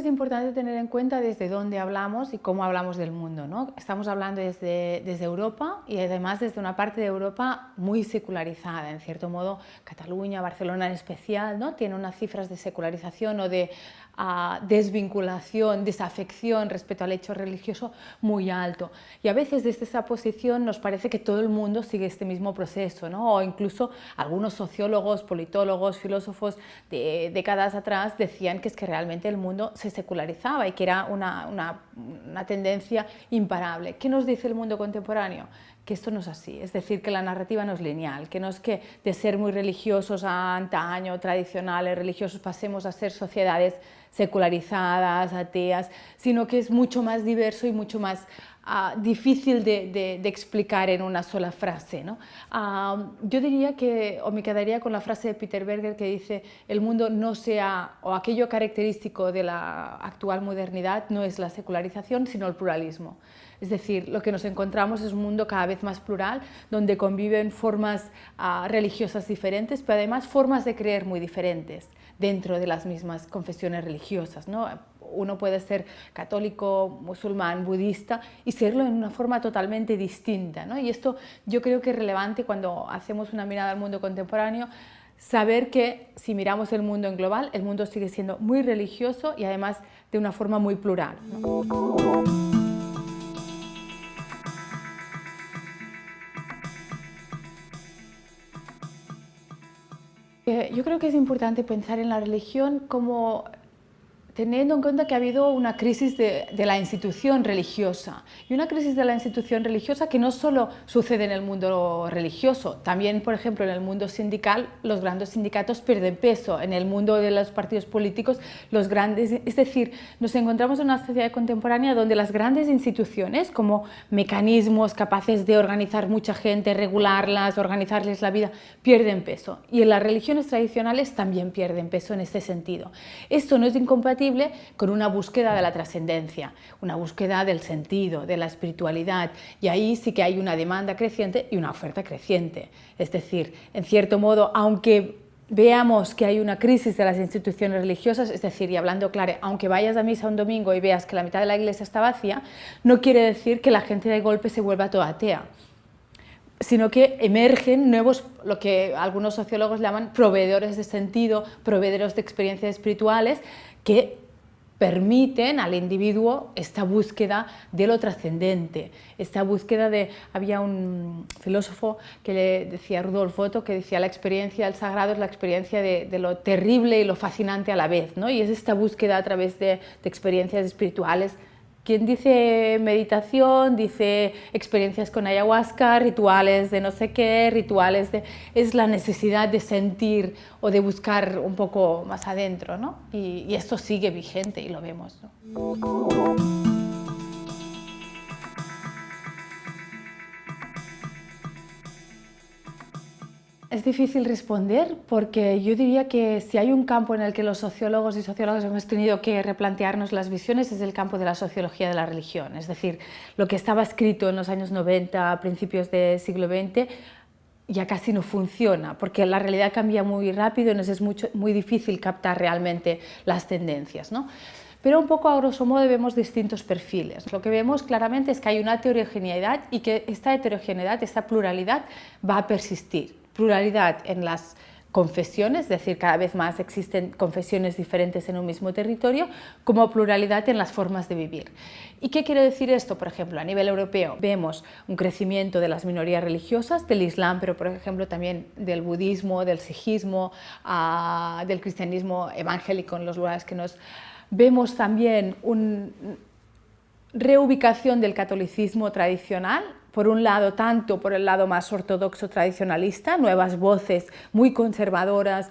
Es importante tener en cuenta desde dónde hablamos y cómo hablamos del mundo. ¿no? Estamos hablando desde, desde Europa y además desde una parte de Europa muy secularizada. En cierto modo, Cataluña, Barcelona en especial, ¿no? tiene unas cifras de secularización o de desvinculación, desafección respecto al hecho religioso muy alto. Y a veces desde esa posición nos parece que todo el mundo sigue este mismo proceso, ¿no? o incluso algunos sociólogos, politólogos, filósofos de décadas atrás decían que es que realmente el mundo se secularizaba y que era una, una, una tendencia imparable. ¿Qué nos dice el mundo contemporáneo? Que esto no es así, es decir, que la narrativa no es lineal, que no es que de ser muy religiosos a antaño, tradicionales, religiosos, pasemos a ser sociedades secularizadas, ateas, sino que es mucho más diverso y mucho más uh, difícil de, de, de, explicar en una sola frase. ¿no? Uh, yo diría que, o me quedaría con la frase de Peter Berger que dice, el mundo no sea, o aquello característico de la actual modernidad no es la secularización, sino el pluralismo. Es decir, lo que nos encontramos es un mundo cada vez más plural, donde conviven formas uh, religiosas diferentes, pero además formas de creer muy diferentes dentro de las mismas confesiones religiosas. ¿no? Uno puede ser católico, musulmán, budista y serlo en una forma totalmente distinta. Y esto yo creo que es relevante cuando hacemos una mirada al mundo contemporáneo, saber que si miramos el mundo en global, el mundo sigue siendo muy religioso y además de una forma muy plural. Yo creo que es importante pensar en la religión como teniendo en cuenta que ha habido una crisis de, de, la institución religiosa. Y una crisis de la institución religiosa que no solo sucede en el mundo religioso, también por ejemplo en el mundo sindical los grandes sindicatos pierden peso, en el mundo de los partidos políticos los grandes, es decir, nos encontramos en una sociedad contemporánea donde las grandes instituciones como mecanismos capaces de organizar mucha gente, regularlas, organizarles la vida, pierden peso. Y en las religiones tradicionales también pierden peso en este sentido. Esto no es incompatible con una búsqueda de la trascendencia, una búsqueda del sentido, de la espiritualidad, y ahí sí que hay una demanda creciente y una oferta creciente. Es decir, en cierto modo, aunque veamos que hay una crisis de las instituciones religiosas, es decir, y hablando claro, aunque vayas a misa un domingo y veas que la mitad de la iglesia está vacía, no quiere decir que la gente de golpe se vuelva toda atea sino que emergen nuevos, lo que algunos sociólogos llaman proveedores de sentido, proveedores de experiencias espirituales, que permiten al individuo esta búsqueda de lo trascendente, esta búsqueda de... Había un filósofo que le decía, Rudolf Otto, que decía la experiencia del sagrado es la experiencia de, lo terrible y lo fascinante a la vez, ¿no? y es esta búsqueda a través de experiencias espirituales quien dice meditación, dice experiencias con ayahuasca, rituales de no sé qué, rituales de... es la necesidad de sentir o de buscar un poco más adentro, ¿no? Y, y esto sigue vigente y lo vemos, ¿no? Es difícil responder porque yo diría que si hay un campo en el que los sociólogos y sociólogas hemos tenido que replantearnos las visiones es el campo de la sociología de la religión. Es decir, lo que estaba escrito en los años 90, a principios del siglo XX, ya casi no funciona, porque la realidad cambia muy rápido y nos es mucho, muy difícil captar realmente las tendencias. ¿no? Pero un poco a grosso modo vemos distintos perfiles. Lo que vemos claramente es que hay una heterogeneidad y que esta heterogeneidad, esta pluralidad va a persistir pluralidad en las confesiones, es decir, cada vez más existen confesiones diferentes en un mismo territorio, como pluralidad en las formas de vivir. ¿Y qué quiere decir esto? Por ejemplo, a nivel europeo vemos un crecimiento de las minorías religiosas, del Islam, pero por ejemplo también del budismo, del sijismo, uh, del cristianismo evangélico en los lugares que nos... Vemos también una reubicación del catolicismo tradicional, por un lado, tanto por el lado más ortodoxo tradicionalista, nuevas voces muy conservadoras,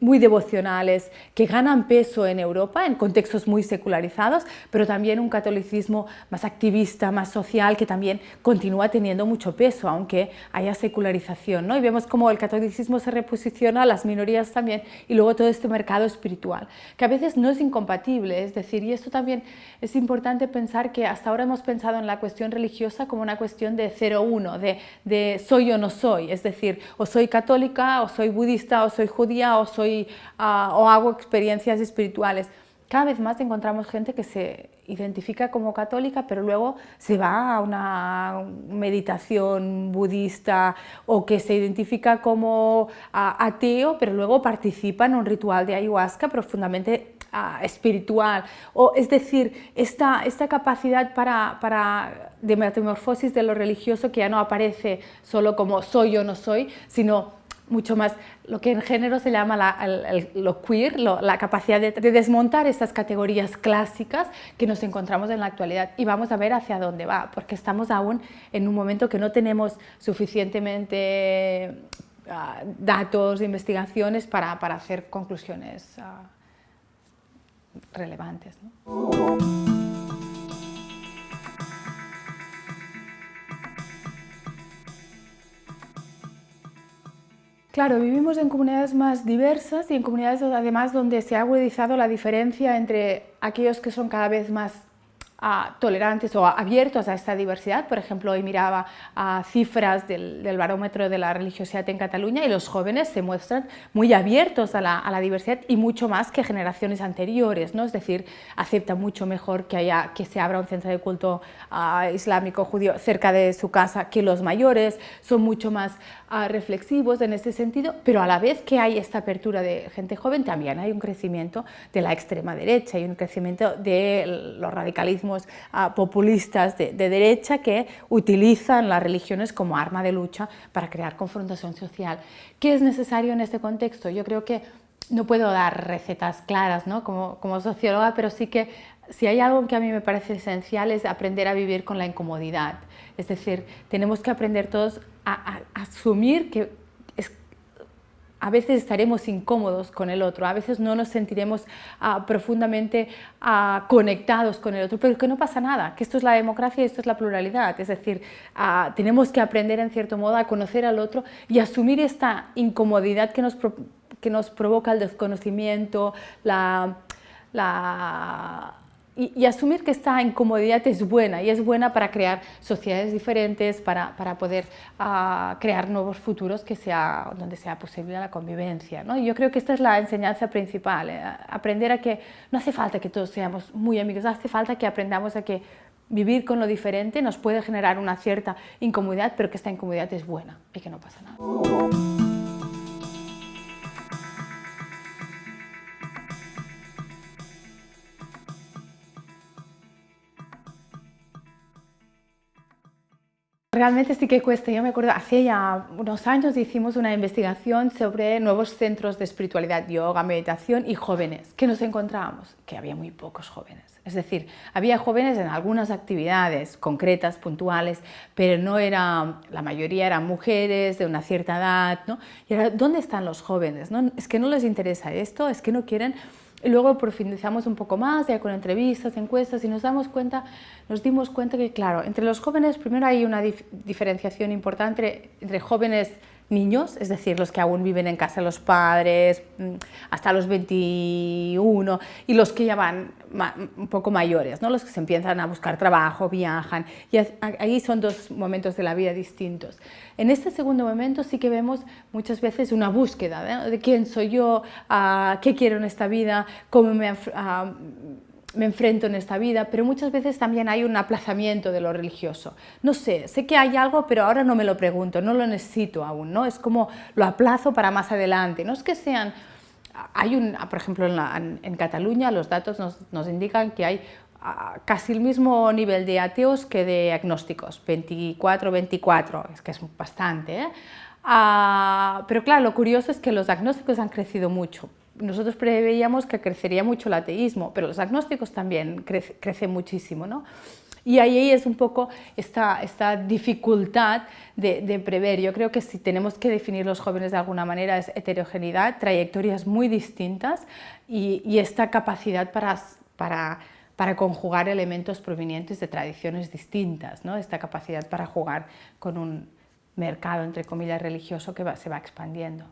muy devocionales, que ganan peso en Europa en contextos muy secularizados, pero también un catolicismo más activista, más social, que también continúa teniendo mucho peso, aunque haya secularización. ¿no? Y vemos cómo el catolicismo se reposiciona, las minorías también, y luego todo este mercado espiritual, que a veces no es incompatible, es decir, y esto también es importante pensar que hasta ahora hemos pensado en la cuestión religiosa como una cuestión de 0-1, de, de, soy o no soy, es decir, o soy católica, o soy budista, o soy judía, o, soy, uh, o hago experiencias espirituales. Cada vez más encontramos gente que se identifica como católica, pero luego se va a una meditación budista o que se identifica como ateo, pero luego participa en un ritual de ayahuasca profundamente espiritual. O, es decir, esta, esta capacidad para, para, de metamorfosis de lo religioso que ya no aparece solo como soy o no soy, sino mucho más lo que en género se llama lo queer, la capacidad de, desmontar estas categorías clásicas que nos encontramos en la actualidad y vamos a ver hacia dónde va, porque estamos aún en un momento que no tenemos suficientemente ah, datos, investigaciones para, hacer conclusiones ah, relevantes. Claro, vivimos en comunidades más diversas y en comunidades además donde se ha agudizado la diferencia entre aquellos que son cada vez más tolerantes o abiertos a esta diversidad. Por ejemplo, hoy miraba cifras del, barómetro de la religiosidad en Cataluña y los jóvenes se muestran muy abiertos a la, diversidad y mucho más que generaciones anteriores, ¿no? es decir, aceptan mucho mejor que, haya, que se abra un centro de culto ah, islámico judío cerca de su casa que los mayores, son mucho más ah, reflexivos en ese sentido, pero a la vez que hay esta apertura de gente joven, también hay un crecimiento de la extrema derecha y un crecimiento de los radicalismos populistas de, derecha que utilizan las religiones como arma de lucha para crear confrontación social. ¿Qué es necesario en este contexto? Yo creo que no puedo dar recetas claras ¿no? como socióloga, pero sí que si hay algo que a mí me parece esencial es aprender a vivir con la incomodidad. Es decir, tenemos que aprender todos a asumir que a veces estaremos incómodos con el otro, a veces no nos sentiremos ah, profundamente ah, conectados con el otro, pero que no pasa nada, que esto es la democracia y esto es la pluralidad, es decir, ah, tenemos que aprender en cierto modo a conocer al otro y asumir esta incomodidad que nos, que nos provoca el desconocimiento, la, la y, asumir que esta incomodidad es buena y es buena para crear sociedades diferentes, para, para poder uh, crear nuevos futuros que sea, donde sea posible la convivencia. ¿no? Y yo creo que esta es la enseñanza principal, eh, aprender a que no hace falta que todos seamos muy amigos, hace falta que aprendamos a que vivir con lo diferente nos puede generar una cierta incomodidad, pero que esta incomodidad es buena y que no pasa nada. Realmente sí que cuesta. Yo me acuerdo, hace ya unos años hicimos una investigación sobre nuevos centros de espiritualidad, yoga, meditación y jóvenes. ¿Qué nos encontrábamos? Que había muy pocos jóvenes. Es decir, había jóvenes en algunas actividades concretas, puntuales, pero no era, la mayoría eran mujeres de una cierta edad. ¿no? Y era, ¿dónde están los jóvenes? ¿No? Es que no les interesa esto, es que no quieren y luego profundizamos un poco más, ya con entrevistas, encuestas, y nos, damos cuenta, nos dimos cuenta que, claro, entre los jóvenes primero hay una diferenciación importante entre jóvenes niños, es decir, los que aún viven en casa de los padres mm, hasta los 21 y los que ya van un poco mayores, ¿no? los que se empiezan a buscar trabajo, viajan, y ahí son dos momentos de la vida distintos. En este segundo momento sí que vemos muchas veces una búsqueda de quién soy yo, qué quiero en esta vida, cómo me... me enfrento en esta vida, pero muchas veces también hay un aplazamiento de lo religioso. No sé, sé que hay algo, pero ahora no me lo pregunto, no lo necesito aún, ¿no? Es como lo aplazo para más adelante. No es que sean... Hay un, por ejemplo, en, Cataluña los datos nos, indican que hay ah, casi el mismo nivel de ateos que de agnósticos, 24, 24, es que es bastante, ¿eh? ah, pero claro, lo curioso es que los agnósticos han crecido mucho, nosotros preveíamos que crecería mucho el ateísmo, pero los agnósticos también crecen muchísimo. ¿no? Y ahí es un poco esta, esta dificultad de, prever. Yo creo que si tenemos que definir los jóvenes de alguna manera es heterogeneidad, trayectorias muy distintas y, esta capacidad para, para, para, conjugar elementos provenientes de tradiciones distintas, ¿no? esta capacidad para jugar con un mercado, entre comillas, religioso que se va expandiendo.